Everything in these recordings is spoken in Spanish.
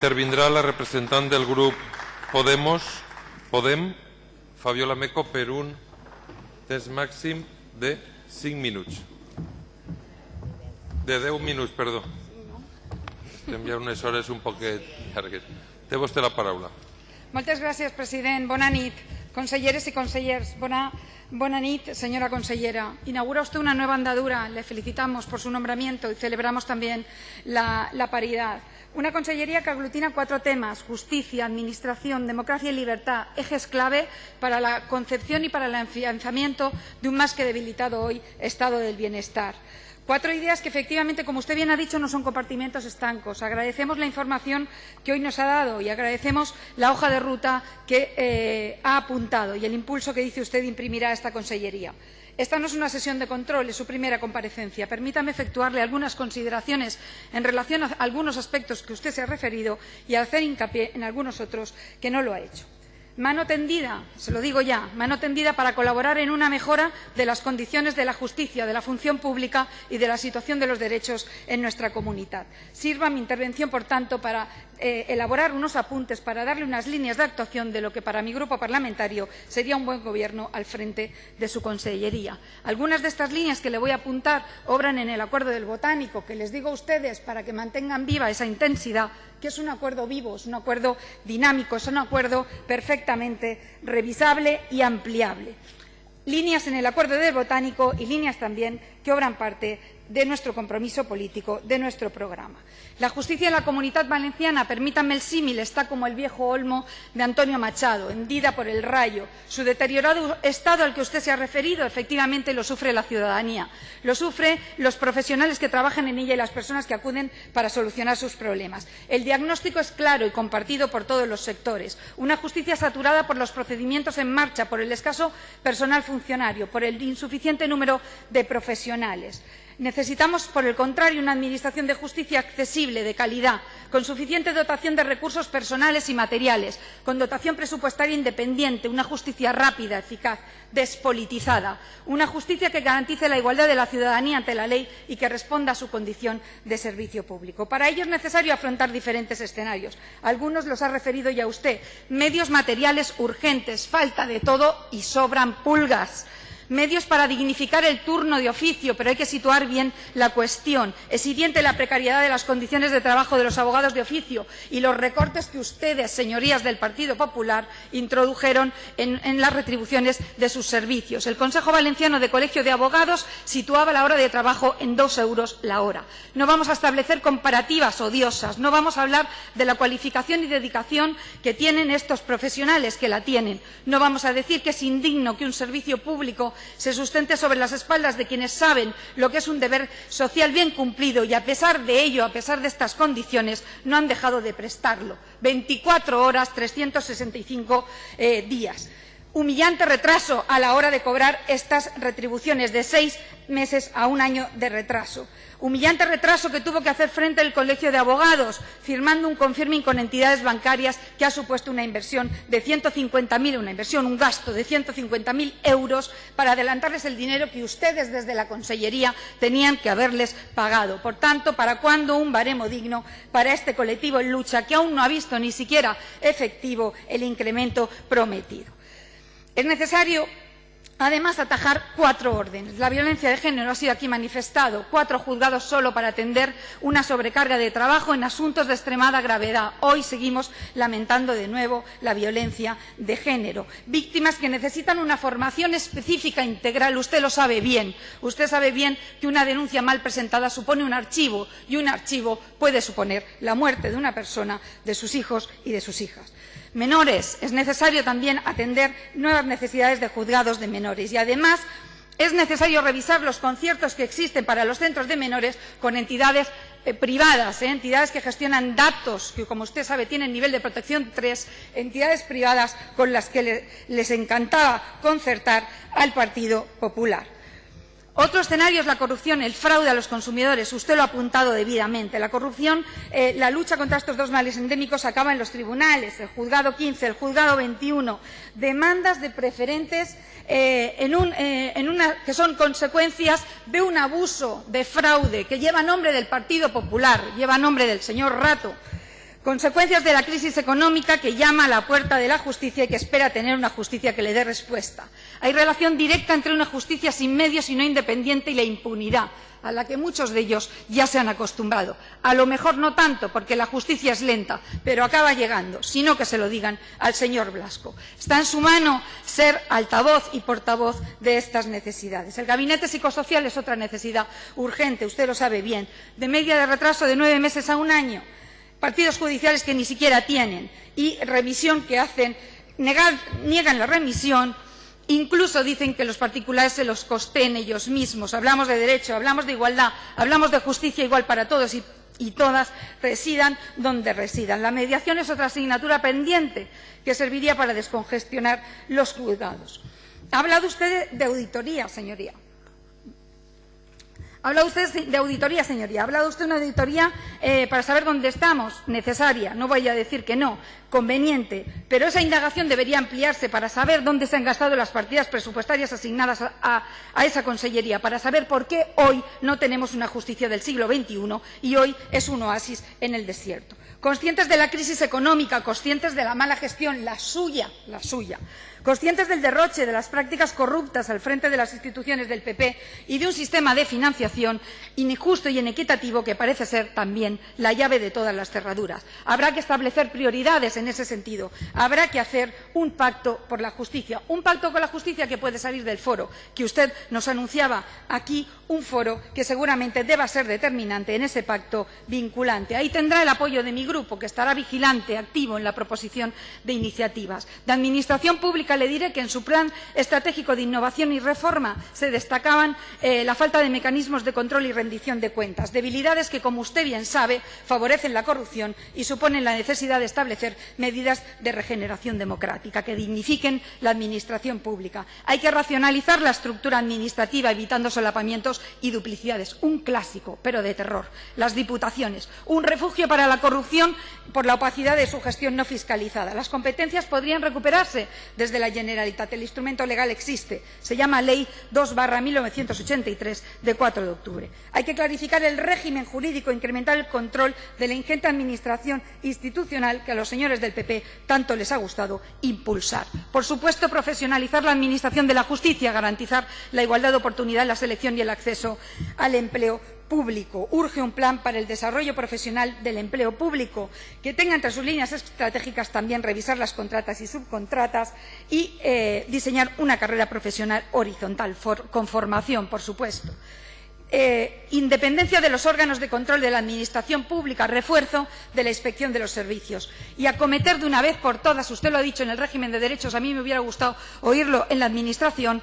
Intervindrà la representant del grup Podemos, Podem, Fabiola Meco, per un temps màxim de 5 minuts. De 10 minuts, perdó. Estem ja unes hores un poquet llargues. Té vostè la paraula. Moltes gràcies, president. Bona nit, conselleres i consellers. Bona, bona nit, señora consellera. Inaugura usted una nueva andadura. Le felicitamos por su nombramiento y celebramos también la, la paridad. Una consellería que aglutina cuatro temas, justicia, administración, democracia y libertad, ejes clave para la concepción y para el afianzamiento de un más que debilitado hoy estado del bienestar. Cuatro ideas que efectivamente, como usted bien ha dicho, no son compartimentos estancos. Agradecemos la información que hoy nos ha dado y agradecemos la hoja de ruta que eh, ha apuntado y el impulso que dice usted imprimirá a esta consellería. Esta no es una sesión de control, es su primera comparecencia. Permítame efectuarle algunas consideraciones en relación a algunos aspectos que usted se ha referido y hacer hincapié en algunos otros que no lo ha hecho. Mano tendida, se lo digo ya, mano tendida para colaborar en una mejora de las condiciones de la justicia, de la función pública y de la situación de los derechos en nuestra comunidad. Sirva mi intervención, por tanto, para eh, elaborar unos apuntes, para darle unas líneas de actuación de lo que para mi grupo parlamentario sería un buen gobierno al frente de su consellería. Algunas de estas líneas que le voy a apuntar obran en el acuerdo del botánico, que les digo a ustedes para que mantengan viva esa intensidad, que es un acuerdo vivo, es un acuerdo dinámico, es un acuerdo perfectamente revisable y ampliable. Líneas en el acuerdo del botánico y líneas también que obran parte de nuestro compromiso político, de nuestro programa. La justicia en la comunidad valenciana, permítanme el símil, está como el viejo olmo de Antonio Machado, hendida por el rayo. Su deteriorado estado al que usted se ha referido, efectivamente, lo sufre la ciudadanía. Lo sufren los profesionales que trabajan en ella y las personas que acuden para solucionar sus problemas. El diagnóstico es claro y compartido por todos los sectores. Una justicia saturada por los procedimientos en marcha, por el escaso personal funcionario, por el insuficiente número de profesionales. Necesitamos, por el contrario, una Administración de justicia accesible, de calidad, con suficiente dotación de recursos personales y materiales, con dotación presupuestaria independiente, una justicia rápida, eficaz, despolitizada, una justicia que garantice la igualdad de la ciudadanía ante la ley y que responda a su condición de servicio público. Para ello es necesario afrontar diferentes escenarios. Algunos los ha referido ya usted. Medios materiales urgentes, falta de todo y sobran pulgas medios para dignificar el turno de oficio, pero hay que situar bien la cuestión. Es evidente la precariedad de las condiciones de trabajo de los abogados de oficio y los recortes que ustedes, señorías del Partido Popular, introdujeron en, en las retribuciones de sus servicios. El Consejo Valenciano de Colegio de Abogados situaba la hora de trabajo en dos euros la hora. No vamos a establecer comparativas odiosas, no vamos a hablar de la cualificación y dedicación que tienen estos profesionales, que la tienen. No vamos a decir que es indigno que un servicio público se sustente sobre las espaldas de quienes saben lo que es un deber social bien cumplido y, a pesar de ello, a pesar de estas condiciones, no han dejado de prestarlo. 24 horas, 365 eh, días. Humillante retraso a la hora de cobrar estas retribuciones de seis meses a un año de retraso. Humillante retraso que tuvo que hacer frente el Colegio de Abogados, firmando un confirming con entidades bancarias que ha supuesto una inversión de 150.000, una inversión, un gasto de 150.000 euros para adelantarles el dinero que ustedes desde la Consellería tenían que haberles pagado. Por tanto, ¿para cuándo un baremo digno para este colectivo en lucha que aún no ha visto ni siquiera efectivo el incremento prometido? Es necesario Además, atajar cuatro órdenes. La violencia de género ha sido aquí manifestado. Cuatro juzgados solo para atender una sobrecarga de trabajo en asuntos de extremada gravedad. Hoy seguimos lamentando de nuevo la violencia de género. Víctimas que necesitan una formación específica integral. Usted lo sabe bien. Usted sabe bien que una denuncia mal presentada supone un archivo y un archivo puede suponer la muerte de una persona, de sus hijos y de sus hijas menores. Es necesario también atender nuevas necesidades de juzgados de menores y, además, es necesario revisar los conciertos que existen para los centros de menores con entidades eh, privadas, ¿eh? entidades que gestionan datos, que como usted sabe tienen nivel de protección 3, entidades privadas con las que le, les encantaba concertar al Partido Popular. Otro escenario es la corrupción, el fraude a los consumidores. Usted lo ha apuntado debidamente. La corrupción, eh, la lucha contra estos dos males endémicos acaba en los tribunales, el juzgado 15, el juzgado 21. Demandas de preferentes eh, eh, que son consecuencias de un abuso, de fraude, que lleva nombre del Partido Popular, lleva nombre del señor Rato Consecuencias de la crisis económica que llama a la puerta de la justicia y que espera tener una justicia que le dé respuesta. Hay relación directa entre una justicia sin medios y no independiente y la impunidad, a la que muchos de ellos ya se han acostumbrado. A lo mejor no tanto, porque la justicia es lenta, pero acaba llegando, sino que se lo digan al señor Blasco. Está en su mano ser altavoz y portavoz de estas necesidades. El gabinete psicosocial es otra necesidad urgente, usted lo sabe bien, de media de retraso de nueve meses a un año partidos judiciales que ni siquiera tienen y revisión que hacen, niegan la remisión, incluso dicen que los particulares se los costeen ellos mismos. Hablamos de derecho, hablamos de igualdad, hablamos de justicia igual para todos y, y todas residan donde residan. La mediación es otra asignatura pendiente que serviría para descongestionar los juzgados. Ha hablado usted de auditoría, señoría. Ha hablado usted de auditoría, señoría. Ha hablado usted de una auditoría eh, para saber dónde estamos, necesaria. No voy a decir que no, conveniente. Pero esa indagación debería ampliarse para saber dónde se han gastado las partidas presupuestarias asignadas a, a esa consellería, para saber por qué hoy no tenemos una justicia del siglo XXI y hoy es un oasis en el desierto. Conscientes de la crisis económica, conscientes de la mala gestión, la suya, la suya conscientes del derroche de las prácticas corruptas al frente de las instituciones del PP y de un sistema de financiación injusto y inequitativo que parece ser también la llave de todas las cerraduras. Habrá que establecer prioridades en ese sentido. Habrá que hacer un pacto por la justicia, un pacto con la justicia que puede salir del foro, que usted nos anunciaba aquí, un foro que seguramente deba ser determinante en ese pacto vinculante. Ahí tendrá el apoyo de mi grupo, que estará vigilante, activo en la proposición de iniciativas. De Administración Pública le diré que en su plan estratégico de innovación y reforma se destacaban eh, la falta de mecanismos de control y rendición de cuentas, debilidades que, como usted bien sabe, favorecen la corrupción y suponen la necesidad de establecer medidas de regeneración democrática que dignifiquen la administración pública. Hay que racionalizar la estructura administrativa evitando solapamientos y duplicidades. Un clásico, pero de terror. Las diputaciones, un refugio para la corrupción por la opacidad de su gestión no fiscalizada. Las competencias podrían recuperarse desde la Generalitat. El instrumento legal existe. Se llama Ley 2 1983 de 4 de octubre. Hay que clarificar el régimen jurídico e incrementar el control de la ingente administración institucional que a los señores del PP tanto les ha gustado impulsar. Por supuesto, profesionalizar la administración de la justicia, garantizar la igualdad de oportunidad en la selección y el acceso al empleo público. Urge un plan para el desarrollo profesional del empleo público que tenga entre sus líneas estratégicas también revisar las contratas y subcontratas y eh, diseñar una carrera profesional horizontal, con formación, por supuesto eh, independencia de los órganos de control de la Administración pública, refuerzo de la inspección de los servicios y acometer de una vez por todas, usted lo ha dicho en el régimen de derechos, a mí me hubiera gustado oírlo en la Administración,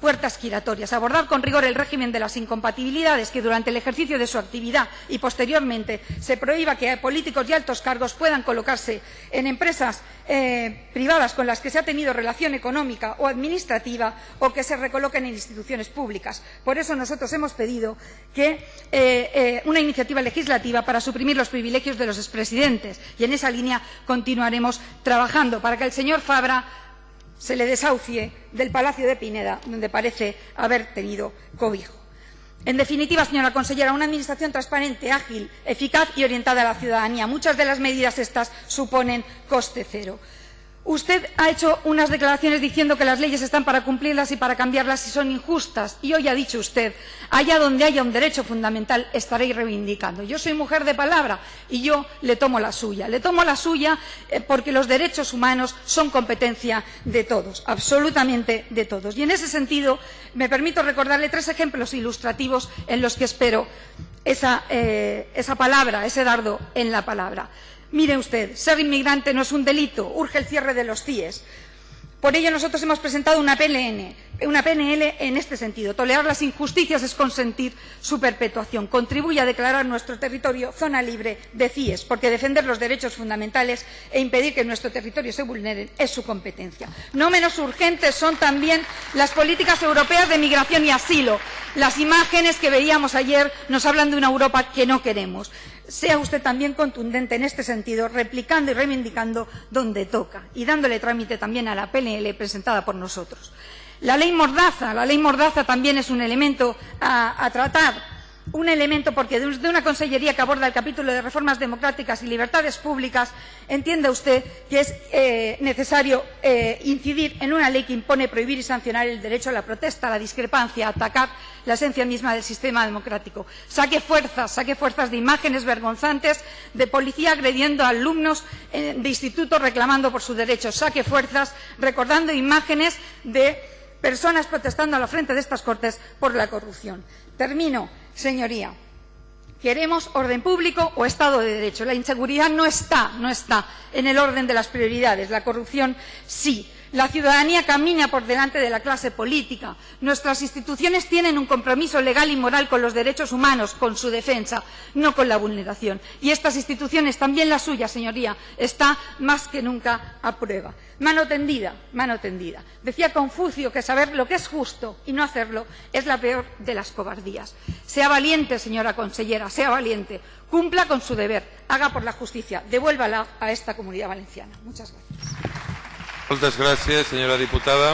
puertas giratorias, abordar con rigor el régimen de las incompatibilidades que durante el ejercicio de su actividad y posteriormente se prohíba que políticos y altos cargos puedan colocarse en empresas eh, privadas con las que se ha tenido relación económica o administrativa o que se recoloquen en instituciones públicas. Por eso nosotros hemos pedido que, eh, eh, una iniciativa legislativa para suprimir los privilegios de los expresidentes y en esa línea continuaremos trabajando para que el señor Fabra se le desahucie del Palacio de Pineda, donde parece haber tenido cobijo. En definitiva, señora consellera, una administración transparente, ágil, eficaz y orientada a la ciudadanía. Muchas de las medidas estas suponen coste cero. Usted ha hecho unas declaraciones diciendo que las leyes están para cumplirlas y para cambiarlas si son injustas. Y hoy ha dicho usted, allá donde haya un derecho fundamental estaréis reivindicando. Yo soy mujer de palabra y yo le tomo la suya. Le tomo la suya eh, porque los derechos humanos son competencia de todos, absolutamente de todos. Y en ese sentido, me permito recordarle tres ejemplos ilustrativos en los que espero esa, eh, esa palabra, ese dardo en la palabra. Mire usted, ser inmigrante no es un delito, urge el cierre de los CIES. Por ello nosotros hemos presentado una PNL, en este sentido. Tolerar las injusticias es consentir su perpetuación. Contribuye a declarar nuestro territorio zona libre de CIES, porque defender los derechos fundamentales e impedir que nuestro territorio se vulneren es su competencia. No menos urgentes son también las políticas europeas de migración y asilo. Las imágenes que veíamos ayer nos hablan de una Europa que no queremos sea usted también contundente en este sentido, replicando y reivindicando donde toca y dándole trámite también a la PNL presentada por nosotros. La ley Mordaza, la ley Mordaza también es un elemento a, a tratar. Un elemento, porque de una consellería que aborda el capítulo de reformas democráticas y libertades públicas, entiende usted que es eh, necesario eh, incidir en una ley que impone prohibir y sancionar el derecho a la protesta, a la discrepancia, a atacar la esencia misma del sistema democrático. Saque fuerzas, saque fuerzas de imágenes vergonzantes de policía agrediendo a alumnos eh, de instituto reclamando por sus derechos. Saque fuerzas recordando imágenes de personas protestando a la frente de estas Cortes por la corrupción. Termino, señoría. ¿Queremos orden público o Estado de Derecho? La inseguridad no está, no está en el orden de las prioridades. La corrupción sí. La ciudadanía camina por delante de la clase política. Nuestras instituciones tienen un compromiso legal y moral con los derechos humanos, con su defensa, no con la vulneración. Y estas instituciones, también la suya, señoría, está más que nunca a prueba. Mano tendida, mano tendida. Decía Confucio que saber lo que es justo y no hacerlo es la peor de las cobardías. Sea valiente, señora consellera, sea valiente. Cumpla con su deber, haga por la justicia, devuélvala a esta comunidad valenciana. Muchas gracias. Moltes gràcies, senyora diputada.